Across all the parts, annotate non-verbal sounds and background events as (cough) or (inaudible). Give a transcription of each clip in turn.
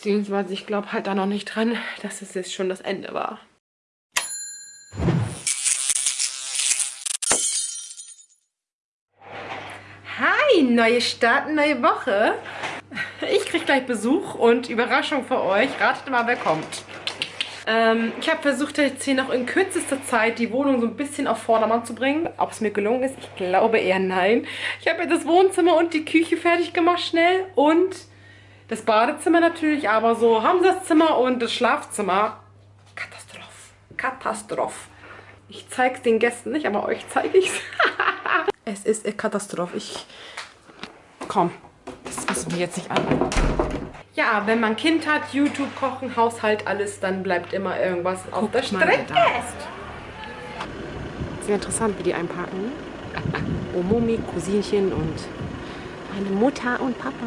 Beziehungsweise ich glaube halt da noch nicht dran, dass es jetzt schon das Ende war. Hi, neue Start, neue Woche. Ich kriege gleich Besuch und Überraschung für euch. Ratet mal, wer kommt. Ähm, ich habe versucht, jetzt hier noch in kürzester Zeit die Wohnung so ein bisschen auf Vordermann zu bringen. Ob es mir gelungen ist, ich glaube eher nein. Ich habe jetzt das Wohnzimmer und die Küche fertig gemacht schnell und das Badezimmer natürlich, aber so haben sie das Zimmer und das Schlafzimmer. Katastroph. Katastroph. Ich zeige es den Gästen nicht, aber euch zeige ich es. (laughs) es ist eine Katastrophe. Ich... Komm, das müssen wir jetzt nicht an. Ja, wenn man Kind hat, YouTube, Kochen, Haushalt, alles, dann bleibt immer irgendwas auf Guck der Strecke. Sehr interessant, wie die einpacken. Omomi, Cousinchen und meine Mutter und Papa.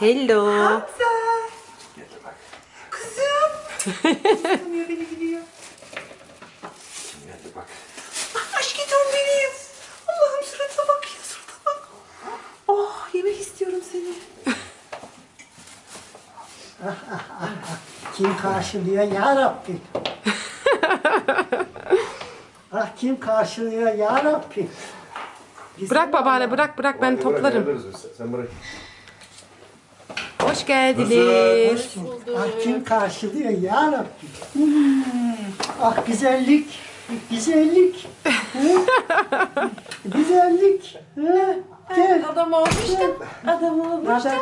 Hello. Hamza. Geldi bak. Kızım. Tanıyor beni gidiyor. Kim geldi bak. Ah, aşkım benim. Allah'ım surata bak ya surata bak. Oh yemek istiyorum seni. Kim karşılıyor ya Rabbi? ah kim karşılıyor ya Rabbi? Bırak babaanne bırak bırak ben toplarım. Sen bırak. Hoş geldiniz. Ah kim karşılıyor ya Rabbi? Hmm, ah güzellik, güzellik. Güzellik. Hı? Gel. Adam olmuştum. Adam olmuştum.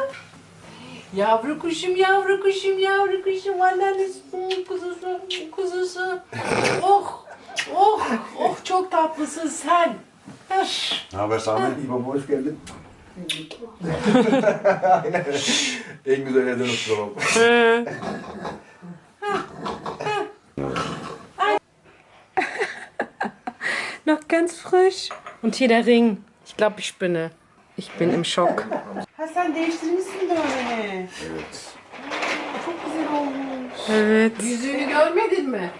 Yavru kuşum, yavru kuşum, yavru kuşum. Annenizin kuzusu, kuzusu. Oh, oh, oh çok tatlısın sen. Ne haber Sami? İyi baba hoş geldin. En güzel yerden oturalım. Noch ganz frisch. Und hier der Ring. Ich glaube, ich spinne. Ich bin im Schock. Ha sen değiştirmişsin de öyle. Evet. Çok güzel olmuş. Evet. Yüzüğünü görmedin mi?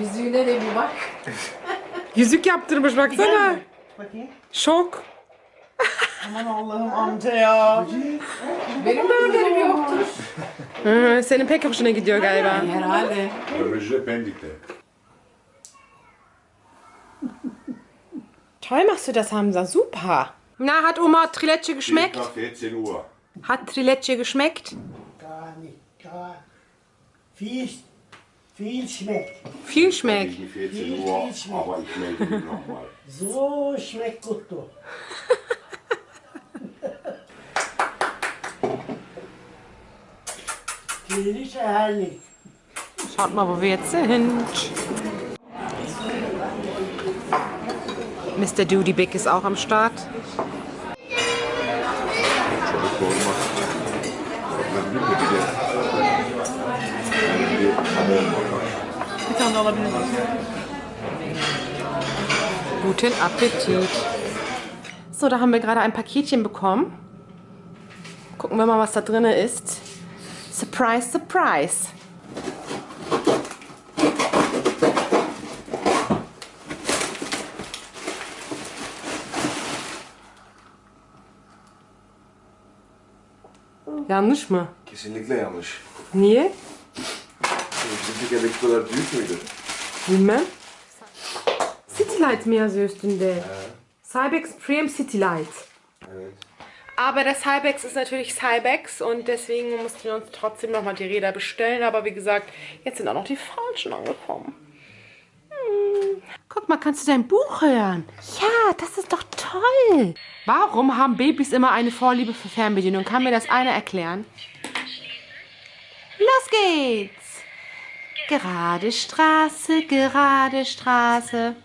Yüzüğüne de bir bak. Yüzük yaptırmış baksana. Bakayım. Şok. Aman Allah'ım amca ya. Benim de haberim yoktur. Hı, senin pek hoşuna gidiyor galiba. Herhalde. Örücü Pendik'te. Toll machst du das, Hamza. Super. Na, hat Oma Triletsche geschmeckt? Nach 14 Uhr. Hat Triletsche geschmeckt? Gar nicht, gar. Viel, viel schmeckt. Viel schmeckt. Gegen 14 Uhr, aber ich melde mich nochmal. So schmeckt gut (laughs) Geliş herrlich. Schaut mal, wo wir jetzt sind. Mr. Doody Big ist auch am Start. Guten Appetit. So, da haben wir gerade ein Paketchen bekommen. Gucken wir mal, was da drin ist. Surprise, surprise. Yanlış mı? Kesinlikle yanlış. Niye? Bizim Türkiye'deki kadar büyük müydü? Bilmem. City Light mi yazıyor üstünde? Cybex Premium City Light. Evet. Aber das Cybex ist natürlich Cybex und deswegen mussten wir uns trotzdem nochmal die Räder bestellen. Aber wie gesagt, jetzt sind auch noch die falschen angekommen. Guck mal, kannst du dein Buch hören? Ja, das ist doch toll. Warum haben Babys immer eine Vorliebe für Fernbedienung? Kann mir das einer erklären? Los geht's. Gerade Straße, gerade Straße.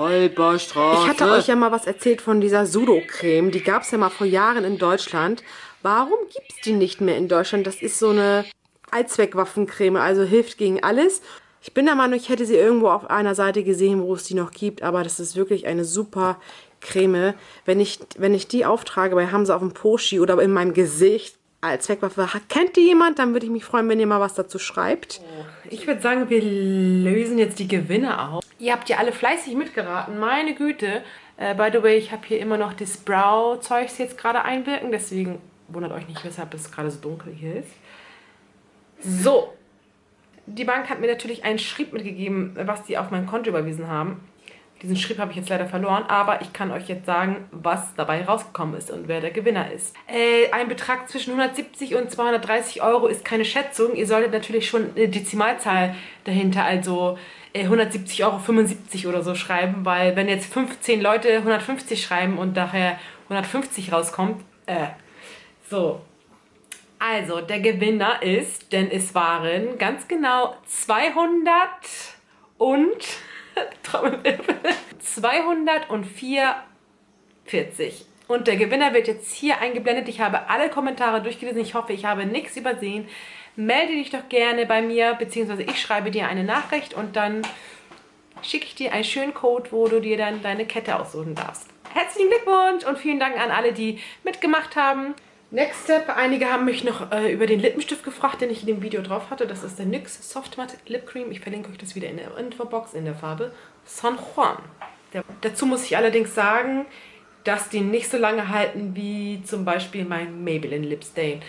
Holperstraße. Ich hatte euch ja mal was erzählt von dieser Sudo-Creme. Die gab es ja mal vor Jahren in Deutschland. Warum gibt es die nicht mehr in Deutschland? Das ist so eine Allzweckwaffencreme, also hilft gegen alles. Ich bin der Meinung, ich hätte sie irgendwo auf einer Seite gesehen, wo es die noch gibt, aber das ist wirklich eine super Creme. Wenn ich, wenn ich die auftrage bei Hamza auf dem Poschi oder in meinem Gesicht als Zweckwaffe, kennt die jemand? Dann würde ich mich freuen, wenn ihr mal was dazu schreibt. Ich würde sagen, wir lösen jetzt die Gewinne auf. Ihr habt ja alle fleißig mitgeraten, meine Güte. Äh, by the way, ich habe hier immer noch das Brow-Zeugs jetzt gerade einwirken, deswegen wundert euch nicht, weshalb es gerade so dunkel hier ist. So, die Bank hat mir natürlich einen Schrieb mitgegeben, was die auf mein Konto überwiesen haben. Diesen Schrieb habe ich jetzt leider verloren, aber ich kann euch jetzt sagen, was dabei rausgekommen ist und wer der Gewinner ist. Äh, ein Betrag zwischen 170 und 230 Euro ist keine Schätzung. Ihr solltet natürlich schon eine Dezimalzahl dahinter, also äh, 170,75 Euro oder so schreiben, weil wenn jetzt 15 Leute 150 schreiben und daher 150 rauskommt, äh, so, also, der Gewinner ist, denn es waren ganz genau 200 und (laughs) 244. Und der Gewinner wird jetzt hier eingeblendet. Ich habe alle Kommentare durchgelesen. Ich hoffe, ich habe nichts übersehen. Melde dich doch gerne bei mir, beziehungsweise ich schreibe dir eine Nachricht und dann schicke ich dir einen schönen Code, wo du dir dann deine Kette aussuchen darfst. Herzlichen Glückwunsch und vielen Dank an alle, die mitgemacht haben. Next Step, einige haben mich noch äh, über den Lippenstift gefragt, den ich in dem Video drauf hatte. Das ist der NYX Soft Matte Lip Cream. Ich verlinke euch das wieder in der Infobox in der Farbe San Juan. Der, dazu muss ich allerdings sagen, dass die nicht so lange halten wie zum Beispiel mein Maybelline Lip Stain.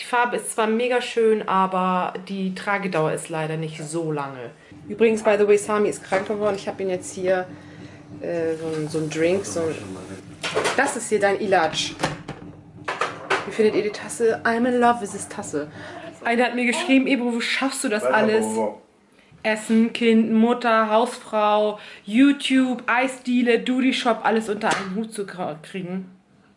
Die Farbe ist zwar mega schön, aber die Tragedauer ist leider nicht so lange. Übrigens, by the way, Sami ist krank geworden. Ich habe ihn jetzt hier äh, so, so ein Drink. So das ist hier dein Ilaj. Wie findet ihr die Tasse? I'm in love with this Tasse. Einer hat mir geschrieben, Ebro, wo schaffst du das alles? Essen, Kind, Mutter, Hausfrau, YouTube, Eisdiele, Duty Shop, alles unter einen Hut zu kriegen.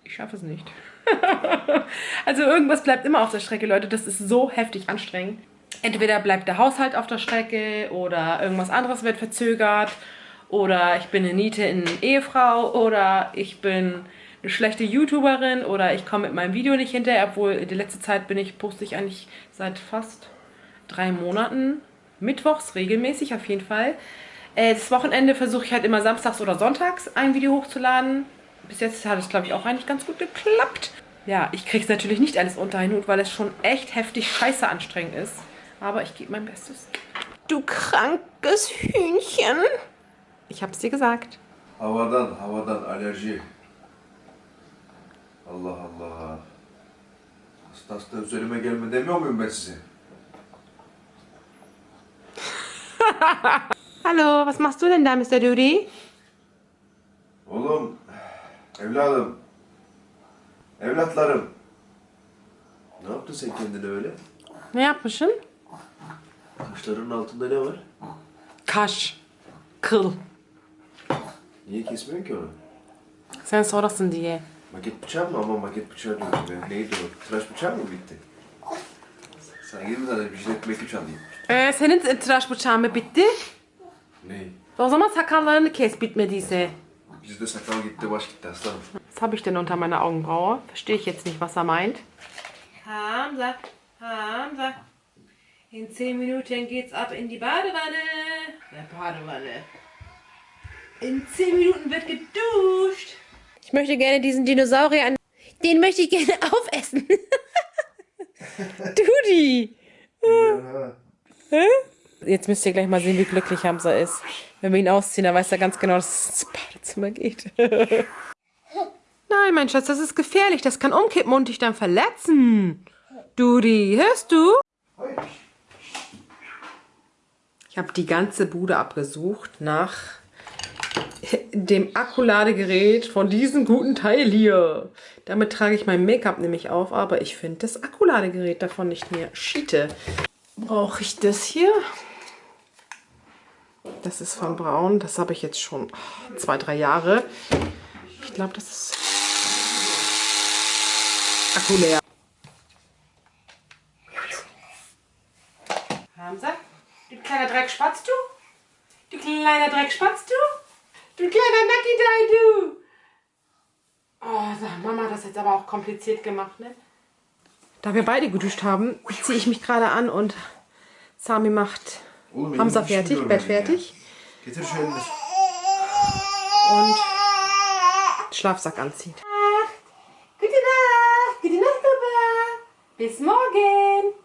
Ich schaffe es nicht. (laughs) also irgendwas bleibt immer auf der Strecke, Leute. Das ist so heftig anstrengend. Entweder bleibt der Haushalt auf der Strecke oder irgendwas anderes wird verzögert oder ich bin eine Niete in Ehefrau oder ich bin eine schlechte YouTuberin oder ich komme mit meinem Video nicht hinterher, obwohl in der letzten Zeit bin ich, poste ich eigentlich seit fast drei Monaten, mittwochs regelmäßig auf jeden Fall. Äh, das Wochenende versuche ich halt immer samstags oder sonntags ein Video hochzuladen. Bis jetzt hat es, glaube ich, auch eigentlich ganz gut geklappt. Ja, ich kriege es natürlich nicht alles unter einen Hut, weil es schon echt heftig scheiße anstrengend ist. Aber ich gebe mein Bestes. Du krankes Hühnchen. Ich hab's dir gesagt. Havadan, havadan alerji. Allah Allah. Hasta hasta üzerime gelme demiyor muyum ben size? (laughs) Hallo, was machst du denn da, Mr. Duty? Oğlum, evladım, evlatlarım. Ne yaptın sen kendine öyle? Ne yapmışım? Kaşlarının altında ne var? Kaş. Kıl. Niye kesmiyorsun ki onu? Sen sorasın diye. Maket bıçağı mı? Ama maket bıçağı diyorum be. Neydi o? Tıraş bıçağı mı bitti? Sana gidin zaten bir jilet maket alayım. Ee, senin tıraş bıçağın mı bitti? Ne? O zaman sakallarını kes bitmediyse. Bizde sakal gitti, baş gitti aslanım. Was habe ich denn unter meiner Augenbraue? Verstehe ich jetzt nicht, was er meint. Hamza, Hamza. In 10 Minuten geht's ab in die Badewanne. Der Badewanne. In 10 Minuten wird geduscht. Ich möchte gerne diesen Dinosaurier an. Den möchte ich gerne (laughs) aufessen. (laughs) Dudi. Hä? Jetzt müsst ihr gleich mal sehen, wie glücklich Hamza ist. Wenn wir ihn ausziehen, dann weiß er ganz genau, dass es ins Badezimmer geht. (laughs) Nein, mein Schatz, das ist gefährlich. Das kann umkippen und dich dann verletzen. Dudi, hörst du? Ich habe die ganze Bude abgesucht nach dem Akkuladegerät von diesem guten Teil hier. Damit trage ich mein Make-up nämlich auf, aber ich finde das Akkuladegerät davon nicht mehr. Schiete. Brauche ich das hier? Das ist von Braun. Das habe ich jetzt schon zwei, drei Jahre. Ich glaube, das ist Akku leer. Hamza? Du kleiner Dreckspatz, du? Du kleiner Dreckspatz, du? Du kleiner Nacki du! Oh, sag, Mama hat das jetzt aber auch kompliziert gemacht, ne? Da wir beide geduscht haben, ziehe ich mich gerade an und Sami macht Oğlum, Hamza fertig, düşürüyorum Bett fertig Getir şu elini. und Schlafsack anzieht. Gute Nacht, gute Nacht, Papa. Bis morgen.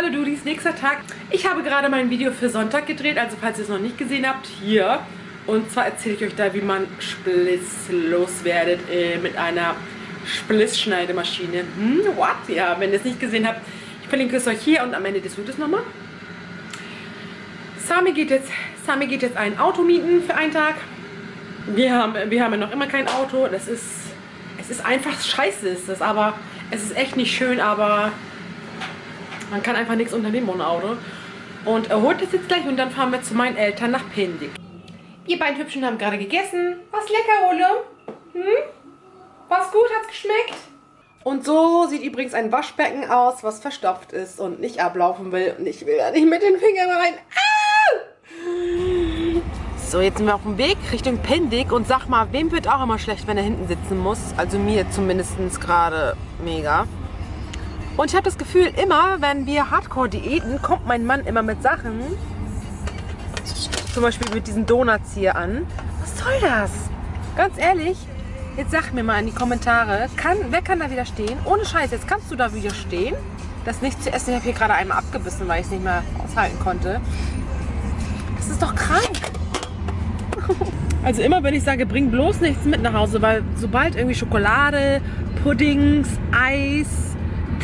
Hallo Dudis, nächster Tag. Ich habe gerade mein Video für Sonntag gedreht, also falls ihr es noch nicht gesehen habt, hier. Und zwar erzähle ich euch da, wie man Spliss loswerdet äh, mit einer Splissschneidemaschine. Hm, what? Ja, wenn ihr es nicht gesehen habt, ich verlinke es euch hier und am Ende des Videos nochmal. Sami geht jetzt, Sami geht jetzt ein Auto mieten für einen Tag. Wir haben, wir haben ja noch immer kein Auto. Das ist, es ist einfach scheiße, ist das, aber es ist echt nicht schön, aber man kann einfach nichts unternehmen ohne Auto. Und er holt es jetzt gleich und dann fahren wir zu meinen Eltern nach Pindig. Ihr beiden Hübschen haben gerade gegessen. Was lecker, Ole? Hm? Was gut? Hat's geschmeckt? Und so sieht übrigens ein Waschbecken aus, was verstopft ist und nicht ablaufen will. Und ich will da nicht mit den Fingern rein. Ah! So, jetzt sind wir auf dem Weg Richtung Pendig und sag mal, wem wird auch immer schlecht, wenn er hinten sitzen muss? Also mir zumindest gerade mega. Und ich habe das Gefühl, immer wenn wir Hardcore-Diäten, kommt mein Mann immer mit Sachen, zum Beispiel mit diesen Donuts hier an. Was soll das? Ganz ehrlich, jetzt sag mir mal in die Kommentare, kann, wer kann da widerstehen? Ohne Scheiß, jetzt kannst du da widerstehen, das nicht zu essen. Ich habe hier gerade einmal abgebissen, weil ich es nicht mehr aushalten konnte. Das ist doch krank. (laughs) Also immer wenn ich sage, bring bloß nichts mit nach Hause, weil sobald irgendwie Schokolade, Puddings, Eis,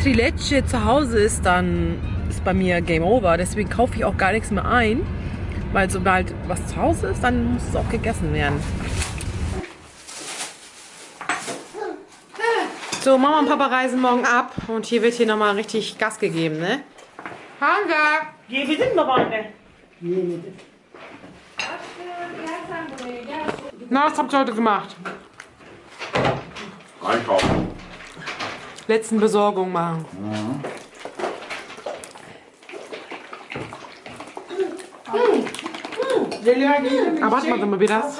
Trileche zu Hause ist, dann ist bei mir Game Over. Deswegen kaufe ich auch gar nichts mehr ein, weil sobald was zu Hause ist, dann muss es auch gegessen werden. So, Mama und Papa reisen morgen ab und hier wird hier nochmal richtig Gas gegeben, ne? Hansa! Yedin mi babaanne? Yeni. Na, was habt ihr heute gemacht? Einkaufen. Letzten Besorgung machen. Aber warte mal, wie das? (laughs)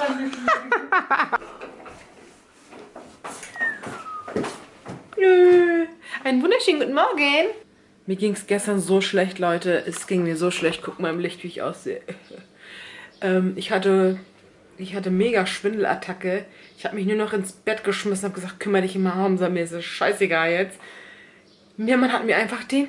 Nö. Einen wunderschönen guten Morgen. Mir ging es gestern so schlecht, Leute. Es ging mir so schlecht. Guck mal im Licht, wie ich aussehe. (laughs) ähm, ich hatte, ich hatte mega Schwindelattacke. Ich habe mich nur noch ins Bett geschmissen und habe gesagt, kümmere dich immer Hamza, mir ist es scheißegal jetzt. Mir, man hat mir einfach den,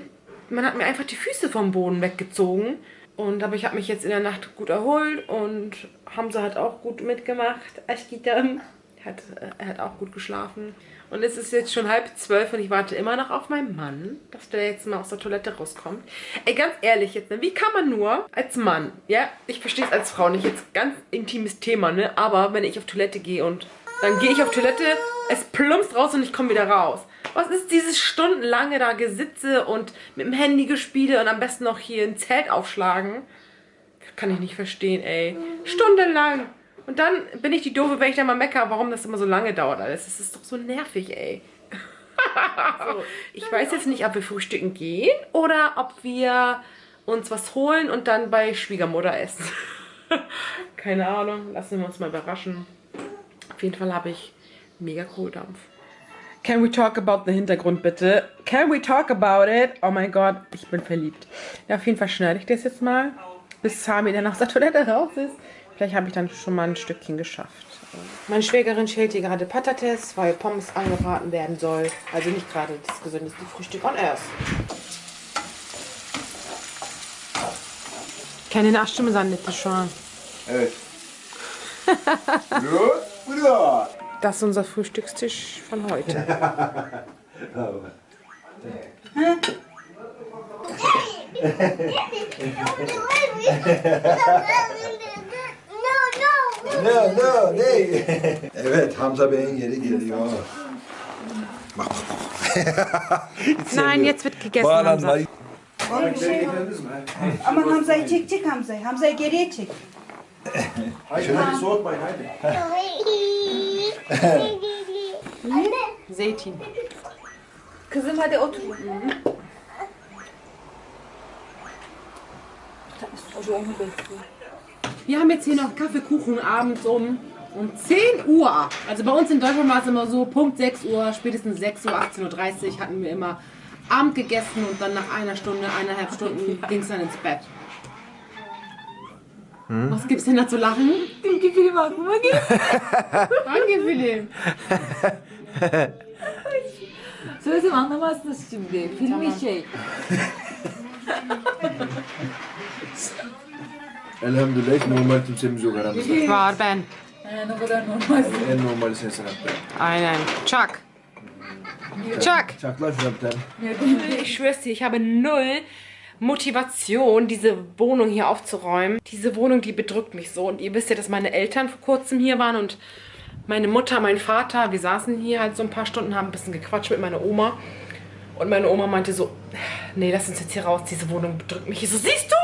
man hat mir einfach die Füße vom Boden weggezogen. Und aber ich habe mich jetzt in der Nacht gut erholt und Hamza hat auch gut mitgemacht. Aschkitam hat, äh, er hat auch gut geschlafen. Und es ist jetzt schon halb zwölf und ich warte immer noch auf meinen Mann, dass der jetzt mal aus der Toilette rauskommt. Ey, ganz ehrlich jetzt, ne? wie kann man nur als Mann, ja, ich verstehe es als Frau nicht, jetzt ganz intimes Thema, ne, aber wenn ich auf Toilette gehe und dann gehe ich auf Toilette, es plumpst raus und ich komme wieder raus. Was ist dieses stundenlange da Gesitze und mit dem Handy gespiele und am besten noch hier ein Zelt aufschlagen? Kann ich nicht verstehen, ey. Stundenlang. Und dann bin ich die Doofe, wenn ich dann mal mecker, warum das immer so lange dauert alles. Das ist doch so nervig, ey. (laughs) ich weiß jetzt nicht, ob wir frühstücken gehen oder ob wir uns was holen und dann bei Schwiegermutter essen. (laughs) Keine Ahnung, lassen wir uns mal überraschen. Auf jeden Fall habe ich mega Kohldampf. Can we talk about the Hintergrund bitte? Can we talk about it? Oh mein Gott, ich bin verliebt. Ja, auf jeden Fall schneide ich das jetzt mal, bis Sami dann aus der Toilette raus ist. Vielleicht habe ich dann schon mal ein Stückchen geschafft. Meine Schwägerin schält hier gerade Patates, weil Pommes angebraten werden soll. Also nicht gerade das gesündeste Frühstück on earth. Şu an? Evet. Gut, burada. Das ist unser Frühstückstisch von heute. No, no, ne? (laughs) evet, Hamza Bey'in yeri geliyor. Bak, bak, Nein, jetzt wird gegessen, Hamza. Bağlanmayı- Bir şey yok. Aman Hamza'yı çek çek Hamza'yı. Hamza'yı geriye çek. (laughs) Haydi, haydi soğutmayın, haydi. Zeytin. Kızım hadi otur. O da onu bekliyor. Wir haben jetzt hier noch Kaffeekuchen abends um, um 10 Uhr. Also bei uns in Deutschland war es immer so, Punkt 6 Uhr, spätestens 6 Uhr, 18.30 Uhr hatten wir immer Abend gegessen und dann nach einer Stunde, eineinhalb Stunden ging es dann ins Bett. Was gibt's denn da zu lachen? Aklıma geldi. Danke, Philipp. Söylesem anlamazsınız şimdi. Filmi şey. Elhamdülillah normal kimsemiz yok aramızda. Var ben. Yani o kadar normalsin. En normali sensin hatta. Aynen. Chuck. Chuck. Çaklar şuna bir tane. Ich schwör's dir, ich habe null Motivation, diese Wohnung hier aufzuräumen. Diese Wohnung, die bedrückt mich so. Und ihr wisst ja, dass meine Eltern vor kurzem hier waren und meine Mutter, mein Vater, wir saßen hier halt so ein paar Stunden, haben ein bisschen gequatscht mit meiner Oma. Und meine Oma meinte so, nee, lass uns jetzt hier raus, diese Wohnung bedrückt mich. Ich so, siehst du?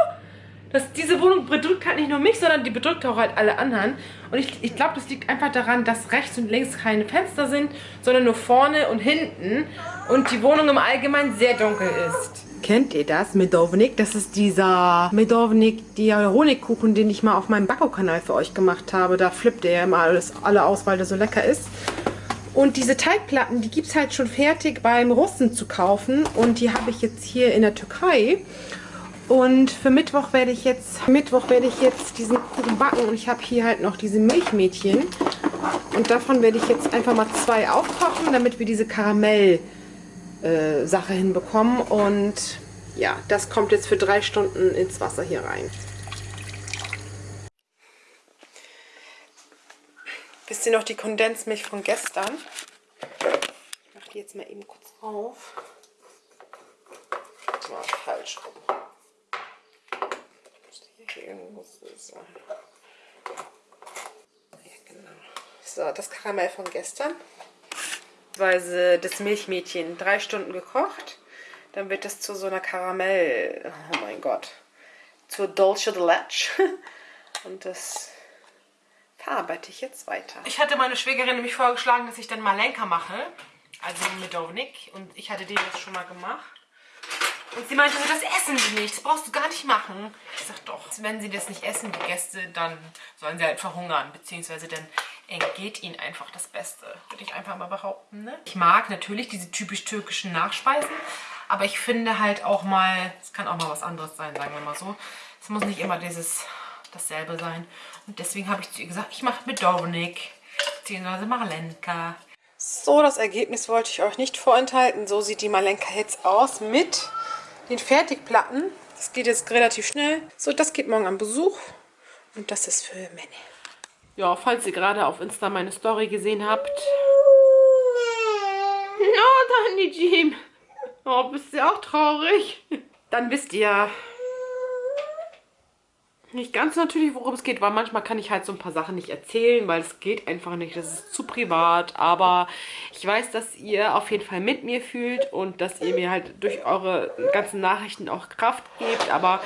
Das, diese Wohnung bedrückt halt nicht nur mich, sondern die bedrückt auch halt alle anderen. Und ich, ich glaube, das liegt einfach daran, dass rechts und links keine Fenster sind, sondern nur vorne und hinten. Und die Wohnung im Allgemeinen sehr dunkel ist. Kennt ihr das? Medovnik? Das ist dieser Medovnik, der Honigkuchen, den ich mal auf meinem Backo-Kanal für euch gemacht habe. Da flippt er ja immer alles, alle aus, weil der so lecker ist. Und diese Teigplatten, die gibt es halt schon fertig beim Russen zu kaufen. Und die habe ich jetzt hier in der Türkei. Und für Mittwoch werde ich jetzt Mittwoch werde ich jetzt diesen Kuchen backen und ich habe hier halt noch diese Milchmädchen und davon werde ich jetzt einfach mal zwei aufkochen, damit wir diese Karamell äh, hinbekommen und ja, das kommt jetzt für drei Stunden ins Wasser hier rein. Wisst ihr noch die Kondensmilch von gestern? Ich mache die jetzt mal eben kurz auf. Mal falsch rum. Irgendwo muss es. Ja, genau. So, das Karamell von gestern. Weise das Milchmädchen drei Stunden gekocht. Dann wird es zu so einer Karamell. Oh mein Gott. Zur Dolce de Leche. (laughs) Und das verarbeite ich jetzt weiter. Ich hatte meine Schwägerin nämlich vorgeschlagen, dass ich dann Malenka mache. Also Medovnik. Und ich hatte den jetzt schon mal gemacht. Und sie meinte, das essen sie nicht, das brauchst du gar nicht machen. Ich sag doch, wenn sie das nicht essen, die Gäste, dann sollen sie halt verhungern, beziehungsweise dann entgeht ihnen einfach das Beste, würde ich einfach mal behaupten. Ne? Ich mag natürlich diese typisch türkischen Nachspeisen, aber ich finde halt auch mal, es kann auch mal was anderes sein, sagen wir mal so. Es muss nicht immer dieses dasselbe sein. Und deswegen habe ich zu ihr gesagt, ich mache mit Dominik, beziehungsweise Marlenka. So, das Ergebnis wollte ich euch nicht vorenthalten. So sieht die Malenka jetzt aus mit den Fertigplatten. Das geht jetzt relativ schnell. So, das geht morgen am Besuch. Und das ist für Männer. Ja, falls ihr gerade auf Insta meine Story gesehen habt. Oh, Danny Jim. Oh, bist du auch traurig? Dann wisst ihr nicht ganz natürlich, worum es geht, weil manchmal kann ich halt so ein paar Sachen nicht erzählen, weil es geht einfach nicht. Das ist zu privat, aber ich weiß, dass ihr auf jeden Fall mit mir fühlt und dass ihr mir halt durch eure ganzen Nachrichten auch Kraft gebt, aber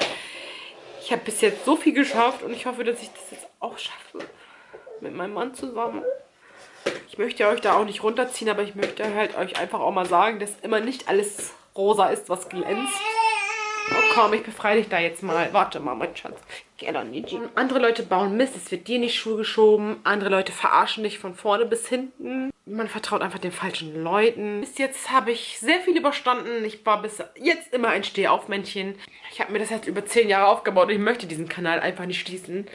ich habe bis jetzt so viel geschafft und ich hoffe, dass ich das jetzt auch schaffe. Mit meinem Mann zusammen. Ich möchte euch da auch nicht runterziehen, aber ich möchte halt euch einfach auch mal sagen, dass immer nicht alles rosa ist, was glänzt. Oh komm, ich befreie dich da jetzt mal. Warte mal, mein Schatz. Andere Leute bauen Mist, es wird dir nicht Schuhe geschoben. Andere Leute verarschen dich von vorne bis hinten. Man vertraut einfach den falschen Leuten. Bis jetzt habe ich sehr viel überstanden. Ich war bis jetzt immer ein Stehaufmännchen. Ich habe mir das jetzt über zehn Jahre aufgebaut und ich möchte diesen Kanal einfach nicht schließen.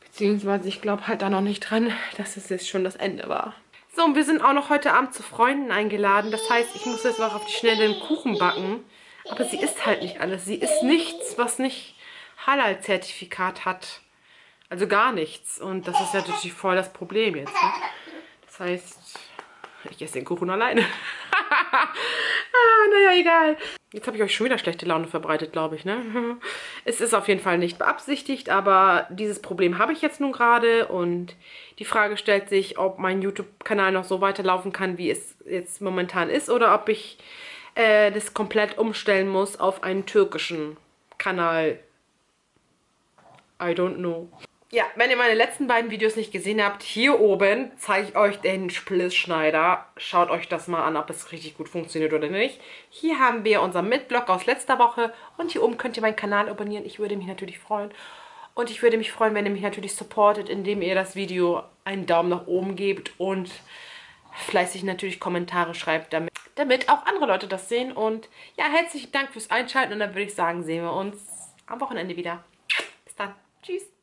Beziehungsweise ich glaube halt da noch nicht dran, dass es jetzt schon das Ende war. So, und wir sind auch noch heute Abend zu Freunden eingeladen. Das heißt, ich muss jetzt noch auf die Schnelle einen Kuchen backen. Aber sie ist halt nicht alles. Sie ist nichts, was nicht Halal-Zertifikat hat. Also gar nichts. Und das ist natürlich voll das Problem jetzt. Ne? Das heißt, ich esse den Kuchen alleine. (laughs) ah, naja, egal. Jetzt habe ich euch schon wieder schlechte Laune verbreitet, glaube ich. Ne? (laughs) Es ist auf jeden Fall nicht beabsichtigt, aber dieses Problem habe ich jetzt nun gerade. Und die Frage stellt sich, ob mein YouTube-Kanal noch so weiterlaufen kann, wie es jetzt momentan ist. Oder ob ich äh, das komplett umstellen muss auf einen türkischen Kanal. I don't know. Ja, wenn ihr meine letzten beiden Videos nicht gesehen habt, hier oben zeige ich euch den Splissschneider. Schaut euch das mal an, ob es richtig gut funktioniert oder nicht. Hier haben wir unser Mitblock aus letzter Woche und hier oben könnt ihr meinen Kanal abonnieren. Ich würde mich natürlich freuen. Und ich würde mich freuen, wenn ihr mich natürlich supportet, indem ihr das Video einen Daumen nach oben gebt und fleißig natürlich Kommentare schreibt, damit, damit auch andere Leute das sehen. Und ja, herzlichen Dank fürs Einschalten und dann würde ich sagen, sehen wir uns am Wochenende wieder. Tschüss.